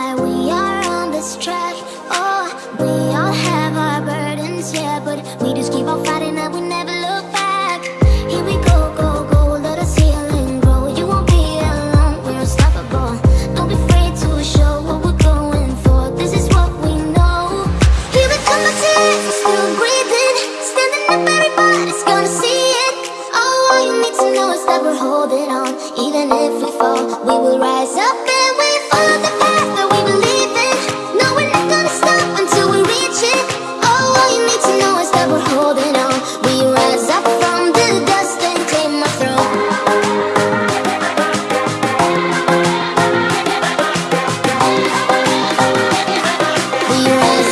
we are on this track. Oh, we all have our burdens, yeah But we just keep on fighting and we never look back. Here we go, go, go, let grow. You won't be alone, we're unstoppable. Don't be afraid to show what we're going for. This is what we know. Here we come, still breathing. Standing up, everybody's gonna see it. Oh, all you need to know is that we're holding on. Even if we fall, we will rise up. Cause